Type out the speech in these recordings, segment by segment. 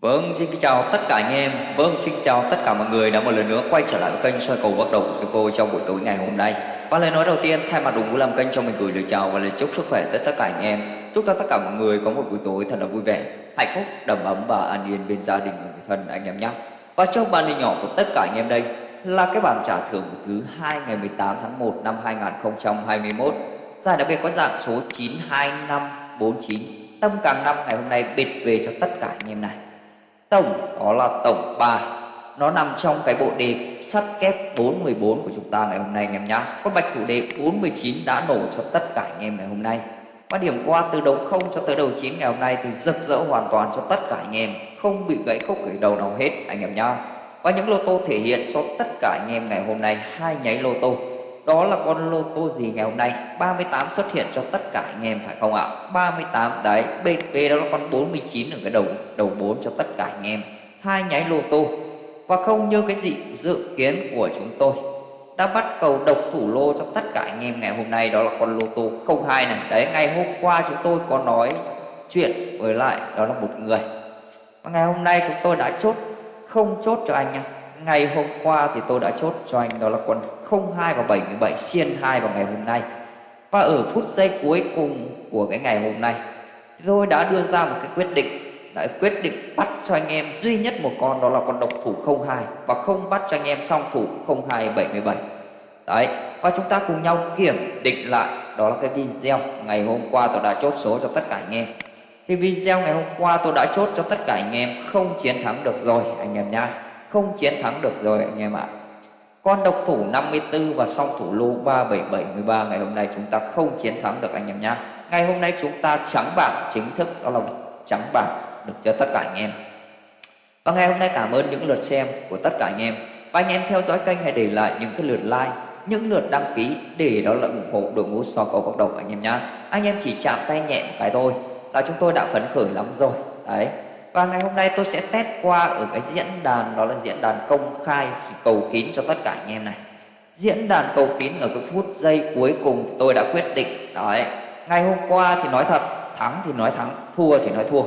Vâng, xin kính chào tất cả anh em. Vâng, xin chào tất cả mọi người đã một lần nữa quay trở lại với kênh soi cầu bắt đầu của chúng tôi trong buổi tối ngày hôm nay. Và lời nói đầu tiên thay mặt đồng ngũ làm kênh cho mình gửi lời chào và lời chúc sức khỏe tới tất cả anh em. Chúc cho tất cả mọi người có một buổi tối thật là vui vẻ, hạnh phúc, đầm ấm và an yên bên gia đình và người thân anh em nhé. Và trong bàn hình nhỏ của tất cả anh em đây là cái bảng trả thưởng của thứ hai ngày 18 tháng 1 năm 2021. Giải đặc biệt có dạng số 92549. Tâm càng năm ngày hôm nay bịt về cho tất cả anh em này tổng, đó là tổng bài. Nó nằm trong cái bộ đề sắt kép 414 của chúng ta ngày hôm nay, anh em nhá. Con bạch thủ đề 419 đã nổ cho tất cả anh em ngày hôm nay. Và điểm qua từ đầu 0 cho tới đầu 9 ngày hôm nay thì rực rỡ hoàn toàn cho tất cả anh em. Không bị gãy khúc gãy đầu nào hết, anh em nhá. Và những lô tô thể hiện cho tất cả anh em ngày hôm nay, hai nháy lô tô đó là con lô tô gì ngày hôm nay? 38 xuất hiện cho tất cả anh em, phải không ạ? 38 đấy BP đó là con 49 ở cái đầu đầu 4 cho tất cả anh em. Hai nháy lô tô. Và không như cái gì, dự kiến của chúng tôi. Đã bắt cầu độc thủ lô cho tất cả anh em ngày hôm nay, đó là con lô tô 02 này. Đấy, ngày hôm qua chúng tôi có nói chuyện với lại đó là một người. Và ngày hôm nay chúng tôi đã chốt, không chốt cho anh nha ngày hôm qua thì tôi đã chốt cho anh đó là con 02 và 77 xiên 2 vào ngày hôm nay. Và ở phút giây cuối cùng của cái ngày hôm nay tôi đã đưa ra một cái quyết định, đã quyết định bắt cho anh em duy nhất một con đó là con độc thủ 02 và không bắt cho anh em song thủ 02 77 đấy, và chúng ta cùng nhau kiểm định lại, đó là cái video ngày hôm qua tôi đã chốt số cho tất cả anh em. Thì video ngày hôm qua tôi đã chốt cho tất cả anh em không chiến thắng được rồi, anh em nha không chiến thắng được rồi, anh em ạ. Con độc thủ 54 và song thủ lô 3773 ngày hôm nay chúng ta không chiến thắng được, anh em nhá. Ngày hôm nay chúng ta trắng bảng chính thức, đó là trắng bảng được cho tất cả anh em. Và ngày hôm nay cảm ơn những lượt xem của tất cả anh em. Và anh em theo dõi kênh hãy để lại những cái lượt like, những lượt đăng ký để đó là ủng hộ đội ngũ so cầu cộng đồng, anh em nhá. Anh em chỉ chạm tay nhẹ một cái thôi là chúng tôi đã phấn khởi lắm rồi. Đấy và ngày hôm nay tôi sẽ test qua ở cái diễn đàn, đó là diễn đàn công khai cầu kín cho tất cả anh em này. Diễn đàn cầu kín ở cái phút giây cuối cùng tôi đã quyết định, đấy, ngày hôm qua thì nói thật, thắng thì nói thắng, thua thì nói thua.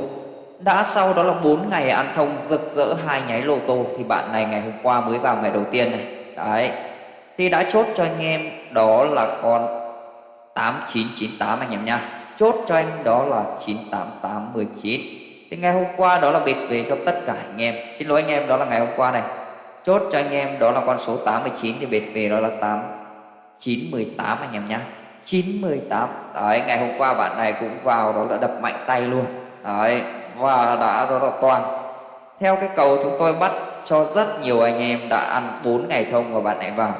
Đã sau đó là 4 ngày ăn thông rực rỡ hai nháy lô tô thì bạn này ngày hôm qua mới vào ngày đầu tiên này, đấy. Thì đã chốt cho anh em đó là con 8998 anh em nha. Chốt cho anh đó là 98819 thì ngày hôm qua đó là biệt về cho tất cả anh em. Xin lỗi anh em, đó là ngày hôm qua này. Chốt cho anh em, đó là con số 89 thì biệt về đó là 8 918 anh em nhá. 918 đấy, ngày hôm qua bạn này cũng vào đó là đập mạnh tay luôn. Đấy, và đã đó là toàn. Theo cái cầu chúng tôi bắt cho rất nhiều anh em đã ăn 4 ngày thông và bạn này vào.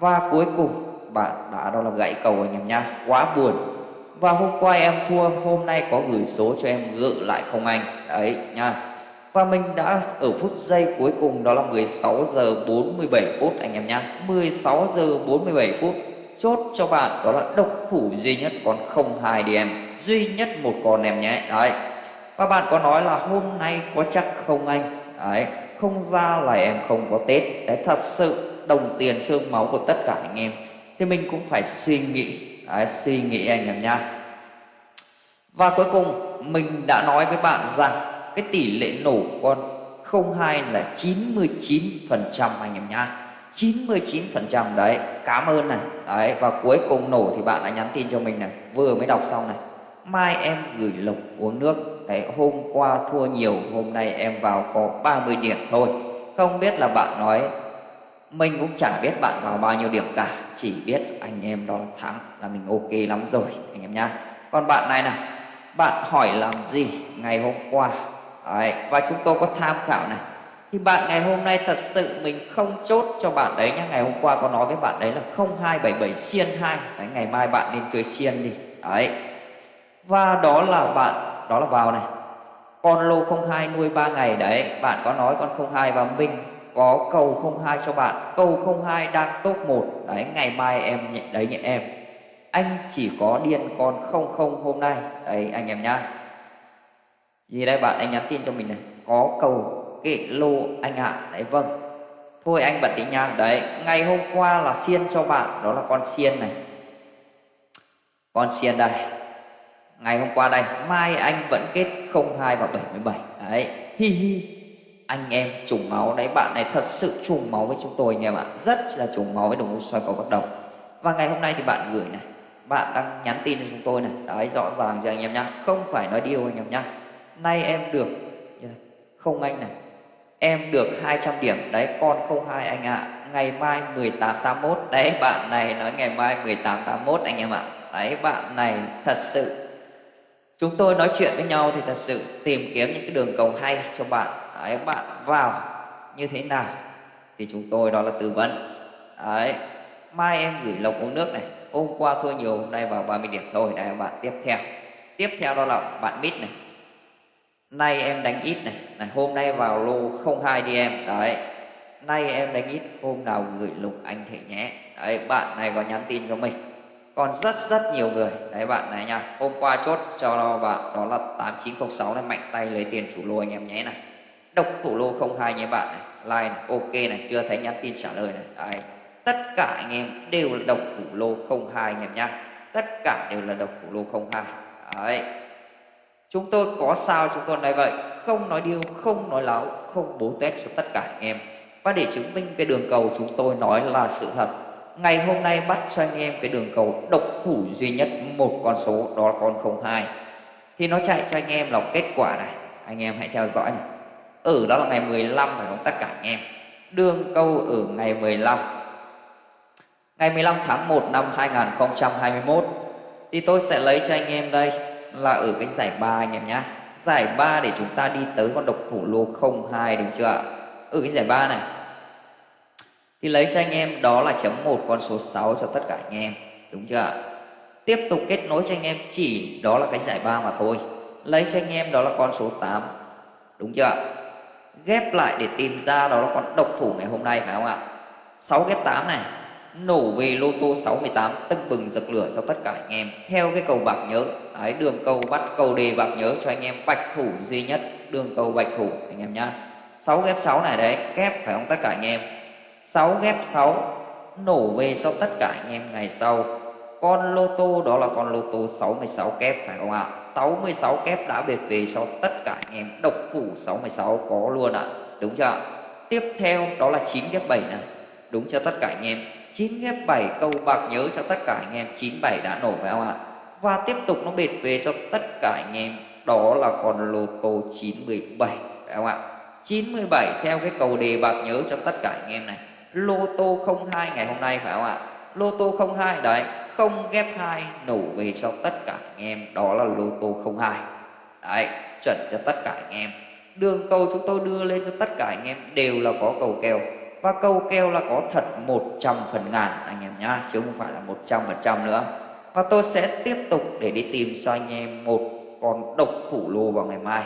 Và cuối cùng bạn đã đó là gãy cầu anh em nhá. Quá buồn và hôm qua em thua, hôm nay có gửi số cho em gỡ lại không anh? Đấy nha và mình đã ở phút giây cuối cùng, đó là 16 giờ 47 phút anh em nhá. 16 giờ 47 phút, chốt cho bạn, đó là độc thủ duy nhất còn không hai đi em. Duy nhất một con em nhé. Đấy. Và bạn có nói là hôm nay có chắc không anh? Đấy, không ra là em không có tết. Đấy, thật sự đồng tiền xương máu của tất cả anh em. Thì mình cũng phải suy nghĩ Đấy, suy nghĩ anh em nha và cuối cùng mình đã nói với bạn rằng cái tỷ lệ nổ con 02 là 99% anh em nha 99% đấy cảm ơn này. Đấy và cuối cùng nổ thì bạn đã nhắn tin cho mình này vừa mới đọc xong này. Mai em gửi lộc uống nước. Đấy hôm qua thua nhiều hôm nay em vào có 30 điểm thôi. Không biết là bạn nói mình cũng chẳng biết bạn vào bao nhiêu điểm cả chỉ biết anh em đó thắng là mình ok lắm rồi anh em nhá. Còn bạn này này bạn hỏi làm gì ngày hôm qua? Đấy, và chúng tôi có tham khảo này. Thì bạn ngày hôm nay thật sự mình không chốt cho bạn đấy nhá ngày hôm qua có nói với bạn đấy là 0277 xiên 2 đấy, ngày mai bạn nên chơi xiên đi. Đấy. Và đó là bạn đó là vào này. Con lô 02 nuôi 3 ngày đấy bạn có nói con 02 và mình có câu 02 cho bạn. Câu 02 đang top 1 đấy, ngày mai em nhận đấy nhận em. Anh chỉ có điên con 00 hôm nay. Đấy, anh em nhá. Gì đây bạn? Anh nhắn tin cho mình này. Có cầu kệ lô anh ạ. À. đấy vâng. Thôi anh bật đi nha. Đấy, ngày hôm qua là xiên cho bạn. Đó là con xiên này. Con xiên đây. Ngày hôm qua đây. Mai anh vẫn kết 02 và 77 đấy, hi hi anh em trùng máu đấy, bạn này thật sự trùng máu với chúng tôi anh em ạ. Rất là trùng máu với đồng hồ soi cầu bắt đầu và ngày hôm nay thì bạn gửi này, bạn đang nhắn tin cho chúng tôi này. Đấy, rõ ràng cho anh em nhá, không phải nói điều anh em nhá. Nay em được không anh này, em được 200 điểm. Đấy, con không hai anh ạ. À. ngày mai 1881 đấy, bạn này nói ngày mai 1881 anh em ạ. À. đấy, bạn này thật sự, chúng tôi nói chuyện với nhau thì thật sự tìm kiếm những cái đường cầu hay cho bạn đấy bạn, vào. Như thế nào? Thì chúng tôi đó là tư vấn. Đấy. Mai em gửi lộc uống nước này. Hôm qua thua nhiều hôm nay vào 30 điểm thôi. Đây bạn, tiếp theo. Tiếp theo đó là bạn mít này. Nay em đánh ít này. Này, hôm nay vào lô 02 đi em. Đấy. Nay em đánh ít, hôm nào gửi lục anh thể nhé. Đấy, bạn này có nhắn tin cho mình. Còn rất rất nhiều người. Đấy, bạn này nha. Hôm qua chốt cho bạn đó là 8906 này. Mạnh tay lấy tiền chủ lô anh em nhé này độc thủ lô 02 nhé bạn này. Like này, ok này, chưa thấy nhắn tin trả lời này. Đấy. Tất cả anh em đều là độc thủ lô 02 anh em nhá. Tất cả đều là độc thủ lô 02 đấy. Chúng tôi có sao chúng tôi nói vậy? Không nói điêu, không nói láo, không bố tét cho tất cả anh em. Và để chứng minh cái đường cầu chúng tôi nói là sự thật, ngày hôm nay bắt cho anh em cái đường cầu độc thủ duy nhất một con số, đó là con 02 thì nó chạy cho anh em là kết quả này. Anh em hãy theo dõi này ở đó là ngày 15 phải không? Tất cả anh em. Đương câu ở ngày 15 ngày 15 tháng 1 năm 2021 thì tôi sẽ lấy cho anh em đây là ở cái giải 3 anh em nhé giải 3 để chúng ta đi tới con độc thủ lô 02 đúng chưa ạ? Ở cái giải 3 này. Thì lấy cho anh em đó là chấm một con số 6 cho tất cả anh em, đúng chưa ạ? Tiếp tục kết nối cho anh em chỉ đó là cái giải 3 mà thôi. Lấy cho anh em đó là con số 8 đúng chưa ạ? Ghép lại để tìm ra đó là con độc thủ ngày hôm nay, phải không ạ? 6 ghép 8 này, nổ về lô tô 68 tưng bừng giật lửa cho tất cả anh em. Theo cái cầu bạc nhớ, đấy, đường cầu bắt cầu đề bạc nhớ cho anh em bạch thủ duy nhất, đường cầu bạch thủ, anh em nhá. 6 ghép 6 này đấy ghép phải không tất cả anh em? 6 ghép 6 nổ về cho tất cả anh em ngày sau. Con lô tô đó là con lô tô 66 kép, phải không ạ? à? 66 kép đã biệt về cho tất cả anh em. Độc phủ 66 có luôn ạ. À. đúng chưa ạ? tiếp theo đó là 9 ghép 7 này. Đúng cho tất cả anh em. 9 ghép 7 câu bạc nhớ cho tất cả anh em. 97 đã nổ phải không ạ? Và tiếp tục nó biệt về cho tất cả anh em. Đó là con lô tô 917 phải không ạ? 97 theo cái cầu đề bạc nhớ cho tất cả anh em này. Lô tô 02 ngày hôm nay, phải không ạ? Lô tô 02 đấy không ghép hai. Nổ về cho tất cả anh em, đó là lô tô 02 đấy, chuẩn cho tất cả anh em. Đường cầu chúng tôi đưa lên cho tất cả anh em đều là có cầu kèo và cầu keo là có thật 100 phần ngàn, anh em nhá, chứ không phải là 100 phần trăm nữa. Và tôi sẽ tiếp tục để đi tìm cho anh em một con độc thủ lô vào ngày mai.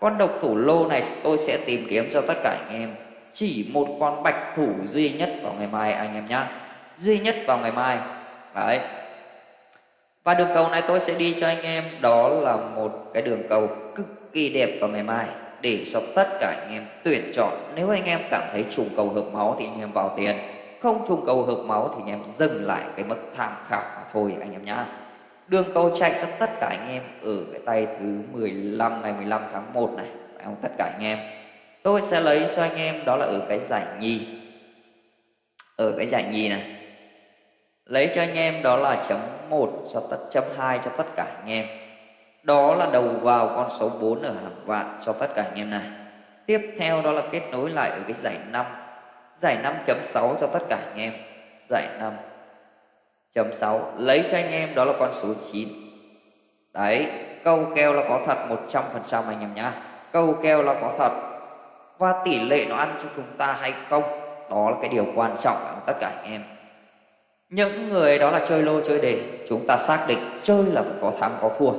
Con độc thủ lô này tôi sẽ tìm kiếm cho tất cả anh em. Chỉ một con bạch thủ duy nhất vào ngày mai, anh em nhá. Duy nhất vào ngày mai đấy. Và đường cầu này tôi sẽ đi cho anh em, đó là một cái đường cầu cực kỳ đẹp vào ngày mai để cho tất cả anh em tuyển chọn. Nếu anh em cảm thấy trùng cầu hợp máu thì anh em vào tiền, không trùng cầu hợp máu thì anh em dừng lại cái mức tham khảo mà thôi anh em nhá. Đường cầu chạy cho tất cả anh em ở cái tay thứ 15 ngày 15 tháng 1 này không? Tất cả anh em. Tôi sẽ lấy cho anh em đó là ở cái giải nhì. Ở cái giải nhì này lấy cho anh em đó là chấm 1 cho tất, chấm 2 cho tất cả anh em. Đó là đầu vào con số 4 ở hàng vạn cho tất cả anh em này. Tiếp theo đó là kết nối lại ở cái giải 5 giải 5.6 cho tất cả anh em. Giải 5.6 lấy cho anh em đó là con số 9 đấy, câu keo là có thật 100% anh em nhá. Câu keo là có thật. Và tỷ lệ nó ăn cho chúng ta hay không? Đó là cái điều quan trọng của tất cả anh em những người đó là chơi lô chơi đề, chúng ta xác định chơi là phải có thắng, có thua.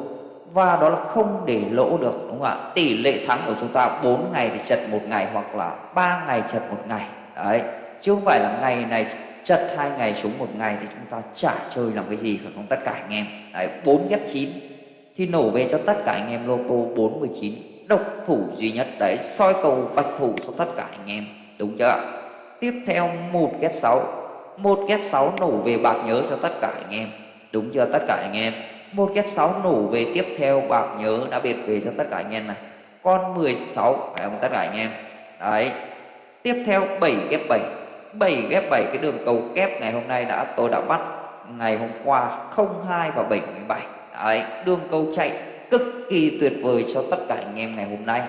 Và đó là không để lỗ được, đúng không ạ? Tỷ lệ thắng của chúng ta 4 ngày thì chật một ngày hoặc là 3 ngày chật một ngày. Đấy, chứ không phải là ngày này chật hai ngày trúng một ngày thì chúng ta chả chơi làm cái gì phải không? Tất cả anh em. Đấy, bốn ghép chín thì nổ về cho tất cả anh em lô tô 49 độc thủ duy nhất, đấy, soi cầu bạch thủ cho tất cả anh em, đúng chưa ạ? Tiếp theo, một ghép 6 một ghép sáu nổ về bạc nhớ cho tất cả anh em. Đúng chưa tất cả anh em? Một ghép sáu nổ về tiếp theo bạc nhớ đã biệt về cho tất cả anh em này. Con 16 phải không tất cả anh em? Đấy. Tiếp theo 7 ghép 7 7 ghép 7 cái đường cầu kép ngày hôm nay đã, tôi đã bắt ngày hôm qua 02 và 77 đấy, đường cầu chạy cực kỳ tuyệt vời cho tất cả anh em ngày hôm nay.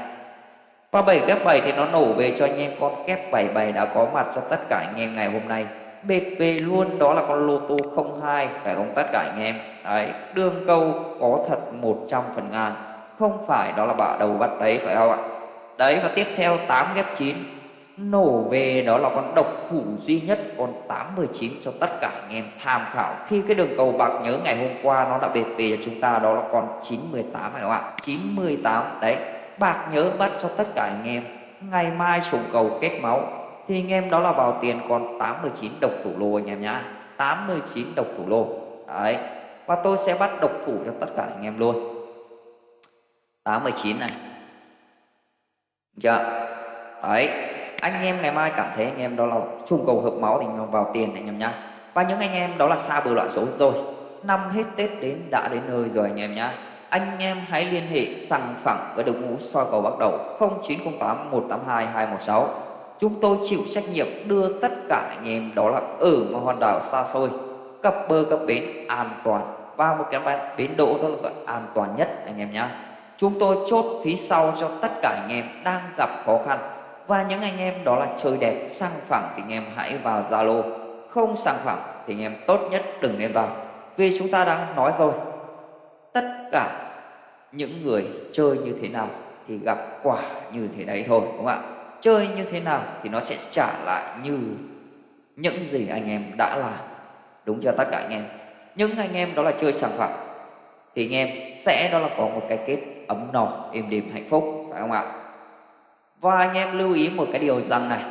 Và 7 ghép 7 thì nó nổ về cho anh em con kép 77 đã có mặt cho tất cả anh em ngày hôm nay. BP luôn, đó là con lô tô 02 phải không tất cả anh em? Đấy, đường câu có thật 100 phần ngàn. Không phải đó là bạ đầu bắt đấy, phải không ạ? Đấy, và tiếp theo 8 ghép 9 nổ về đó là con độc thủ duy nhất, con 89 cho tất cả anh em tham khảo. Khi cái đường cầu bạc nhớ ngày hôm qua nó đã bệt về cho chúng ta, đó là con 918 phải không ạ? 918 đấy, bạc nhớ bắt cho tất cả anh em. Ngày mai xuống cầu kết máu thì anh em đó là vào tiền? Còn 89 độc thủ lô anh em nhá. 89 độc thủ lô. Đấy. Và tôi sẽ bắt độc thủ cho tất cả anh em luôn. 89 này. Dạ. Đấy. Anh em ngày mai cảm thấy anh em đó là chung cầu hợp máu thì nó vào tiền anh em nhá. Và những anh em đó là xa bờ loại số rồi. Năm hết tết đến đã đến nơi rồi anh em nhá. Anh em hãy liên hệ sẵn phẳng với đội ngũ soi cầu bắt đầu. 0908 182 216 chúng tôi chịu trách nhiệm đưa tất cả anh em đó là ở một hòn đảo xa xôi cập bờ cập bến an toàn. Và một cái bến đỗ đó là gọi an toàn nhất, anh em nhé. chúng tôi chốt phí sau cho tất cả anh em đang gặp khó khăn. Và những anh em đó là chơi đẹp, sang phẳng thì anh em hãy vào Zalo. Không sang phẳng thì anh em tốt nhất đừng nên vào. Vì chúng ta đã nói rồi, tất cả những người chơi như thế nào thì gặp quả như thế đấy thôi, đúng không ạ? Chơi như thế nào thì nó sẽ trả lại như những gì anh em đã làm. Đúng cho tất cả anh em? Những anh em đó là chơi sản phẩm thì anh em sẽ đó là có một cái kết ấm no, êm đềm, hạnh phúc, phải không ạ? Và anh em lưu ý một cái điều rằng này,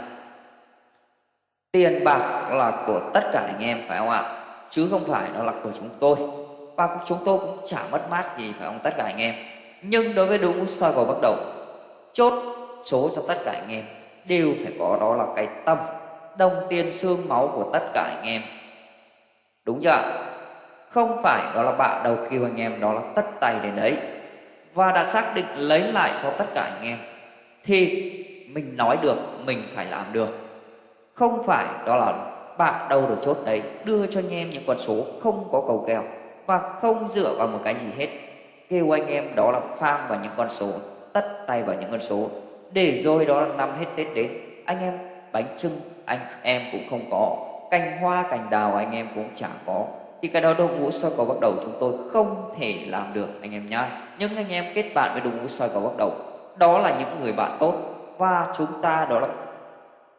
tiền bạc là của tất cả anh em, phải không ạ? Chứ không phải nó là của chúng tôi. Và chúng tôi cũng chả mất mát gì, phải không tất cả anh em? Nhưng đối với đúng soi cầu bắt đầu, chốt số cho tất cả anh em, đều phải có đó là cái tâm, đồng tiền xương máu của tất cả anh em. Đúng chưa không phải đó là bạn đầu kêu anh em đó là tất tay đến đấy và đã xác định lấy lại cho tất cả anh em, thì mình nói được, mình phải làm được. Không phải đó là bạn đâu được chốt đấy, đưa cho anh em những con số không có cầu kèo và không dựa vào một cái gì hết. Kêu anh em đó là farm vào những con số, tất tay vào những con số để rồi đó là năm hết tết đến, anh em bánh trưng anh em cũng không có. Cành hoa, cành đào anh em cũng chẳng có. Thì cái đó đội ngũ soi cầu bắt đầu chúng tôi không thể làm được, anh em nhá. Nhưng anh em kết bạn với đội ngũ soi cầu bắt đầu, đó là những người bạn tốt. Và chúng ta đó là,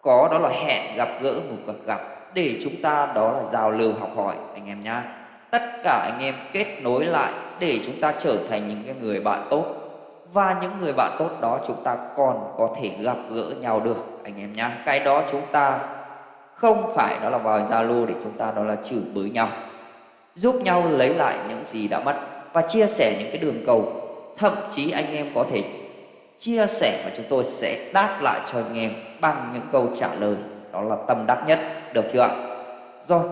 có đó là hẹn gặp gỡ, một cuộc gặp. Để chúng ta đó là giao lưu, học hỏi, anh em nhá. Tất cả anh em kết nối lại để chúng ta trở thành những cái người bạn tốt và những người bạn tốt đó chúng ta còn có thể gặp gỡ nhau được, anh em nhá. Cái đó chúng ta không phải đó là vào zalo để chúng ta đó là chửi bới nhau, giúp nhau lấy lại những gì đã mất và chia sẻ những cái đường cầu. Thậm chí anh em có thể chia sẻ và chúng tôi sẽ đáp lại cho anh em bằng những câu trả lời. Đó là tâm đắc nhất, được chưa ạ? Rồi,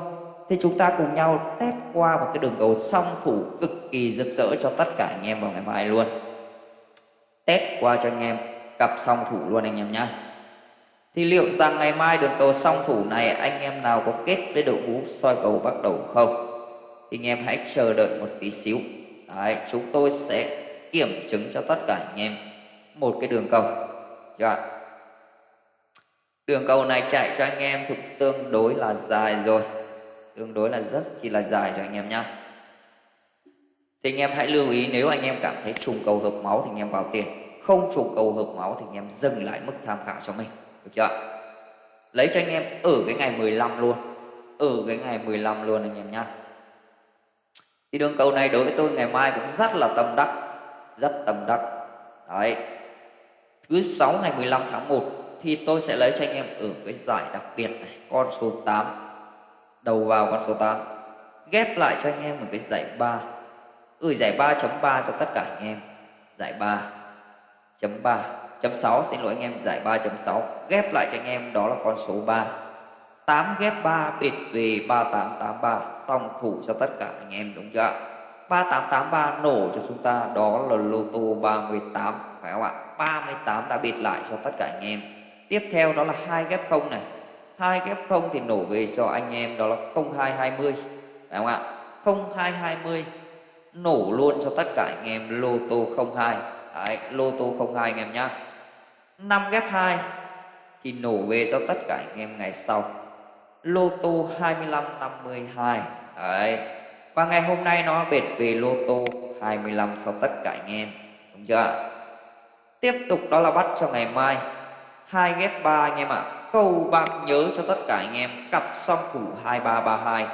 thì chúng ta cùng nhau test qua một cái đường cầu song thủ cực kỳ rực rỡ cho tất cả anh em vào ngày mai luôn test qua cho anh em cặp song thủ luôn anh em nhé thì liệu rằng ngày mai đường cầu song thủ này anh em nào có kết với đội ngũ soi cầu bắt đầu không? Thì anh em hãy chờ đợi một tí xíu. Đấy, chúng tôi sẽ kiểm chứng cho tất cả anh em một cái đường cầu. Chưa đường cầu này chạy cho anh em thuộc tương đối là dài rồi. Tương đối là rất chỉ là dài cho anh em nhá thì anh em hãy lưu ý, nếu anh em cảm thấy trùng cầu hợp máu thì anh em vào tiền. Không trùng cầu hợp máu thì anh em dừng lại mức tham khảo cho mình. Được chưa lấy cho anh em ở cái ngày 15 luôn. Ở cái ngày 15 luôn anh em nhá. Thì đường cầu này đối với tôi ngày mai cũng rất là tâm đắc. Rất tâm đắc. Đấy. Thứ sáu ngày 15 tháng 1 thì tôi sẽ lấy cho anh em ở cái giải đặc biệt này, con số 8 đầu vào con số 8 ghép lại cho anh em một cái giải 3 gửi giải 3.3 cho tất cả anh em. Giải 3.3 chấm 6 xin lỗi anh em, giải 3.6 ghép lại cho anh em, đó là con số 3 8 ghép 3 biệt về 3883 xong thủ cho tất cả anh em, đúng chưa 3883 nổ cho chúng ta, đó là lô tô 38 phải không ạ? 38 đã biệt lại cho tất cả anh em. Tiếp theo đó là hai ghép 0 này. Hai ghép 0 thì nổ về cho anh em, đó là 0220 phải không ạ? 0220 nổ luôn cho tất cả anh em lô tô 02 Đấy, lô tô 02 anh em nhá. 5 ghép 2 thì nổ về cho tất cả anh em ngày sau. Lô tô 25 52 Đấy. Và ngày hôm nay nó bệt về lô tô 25 cho tất cả anh em. Đúng chưa Tiếp tục đó là bắt cho ngày mai. Hai ghép 3 anh em ạ. À. Cầu bạc nhớ cho tất cả anh em. Cặp song thủ 2332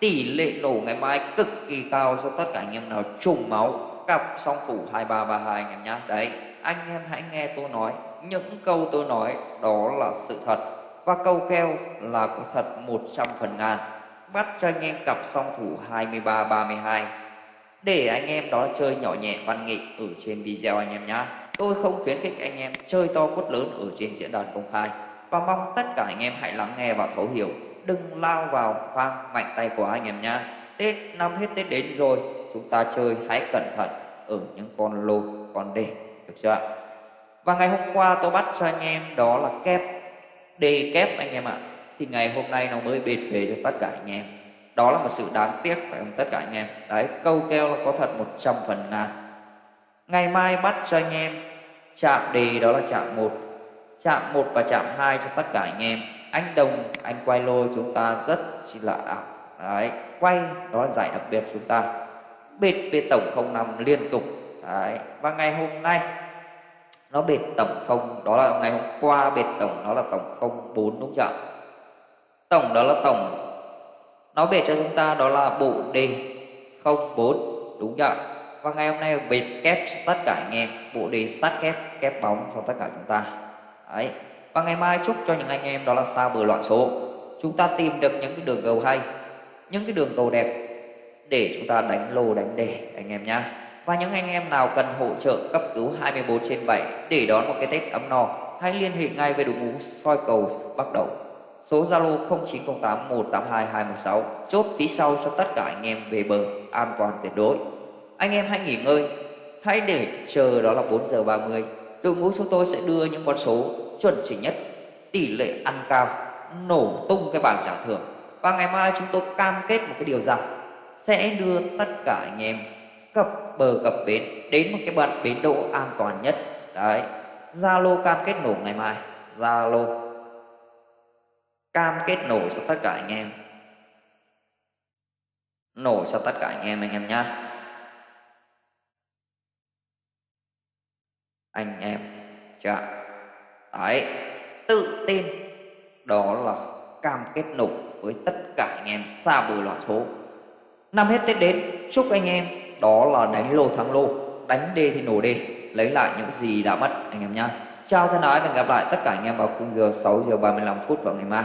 Tỷ lệ nổ ngày mai cực kỳ cao cho tất cả anh em nào trùng máu. Cặp song thủ 2332 anh em nhá. Đấy, anh em hãy nghe tôi nói. Những câu tôi nói, đó là sự thật. Và câu keo là có thật 100 phần ngàn. Bắt cho anh em cặp song thủ 23-32 Để anh em đó chơi nhỏ nhẹ văn nghệ ở trên video anh em nhá. Tôi không khuyến khích anh em chơi to quất lớn ở trên diễn đàn công khai. Và mong tất cả anh em hãy lắng nghe và thấu hiểu. Đừng lao vào khoang mạnh tay của anh em nhá. Tết năm hết Tết đến rồi Chúng ta chơi hãy cẩn thận ở những con lô, con đề Được chưa ạ? Và ngày hôm qua tôi bắt cho anh em đó là kép Đề kép anh em ạ. Thì ngày hôm nay nó mới bệt về cho tất cả anh em. Đó là một sự đáng tiếc phải không? Tất cả anh em. Đấy câu keo là có thật 100 phần ngàn. Ngày mai bắt cho anh em chạm đề đó là chạm 1 Chạm 1 và chạm 2 cho tất cả anh em. Anh Đồng, anh quay lô chúng ta rất chỉ là ảo. Đấy, quay đó là giải đặc biệt chúng ta. Bệt bê tổng 05 liên tục. Đấy, và ngày hôm nay nó bệt tổng không đó là ngày hôm qua bệt tổng đó là tổng không bốn đúng chưa tổng đó là tổng. Nó bệt cho chúng ta đó là bộ đề không bốn đúng chưa và ngày hôm nay bệt kép tất cả anh em. Bộ đề sát kép kép bóng cho tất cả chúng ta. Đấy và ngày mai chúc cho những anh em đó là sao bờ loạn số chúng ta tìm được những cái đường cầu hay những cái đường cầu đẹp để chúng ta đánh lô đánh đề anh em nhá và những anh em nào cần hỗ trợ cấp cứu 24 trên 7 để đón một cái Tết ấm no, hãy liên hệ ngay với đội ngũ soi cầu bắt đầu. Số Zalo 0908 182 216 chốt phía sau cho tất cả anh em về bờ an toàn tuyệt đối. Anh em hãy nghỉ ngơi, hãy để chờ đó là 4 giờ 30. Đội ngũ chúng tôi sẽ đưa những con số chuẩn chỉ nhất, tỷ lệ ăn cao, nổ tung cái bảng trả thưởng. Và ngày mai chúng tôi cam kết một cái điều rằng sẽ đưa tất cả anh em cập bờ cập bến đến một cái bận bến đỗ an toàn nhất. Đấy zalo cam kết nổ ngày mai. Zalo cam kết nổ cho tất cả anh em. Nổ cho tất cả anh em anh em nhá. Anh em chưa đấy. Tự tin. Đó là cam kết nổ với tất cả anh em xa bờ loạn số. Năm hết tết đến chúc anh em đó là đánh lô thắng lô. Đánh đê thì nổ đê. Lấy lại những gì đã mất anh em nhá. Chào thân ái và hẹn gặp lại tất cả anh em vào khung giờ 6 giờ 35 phút vào ngày mai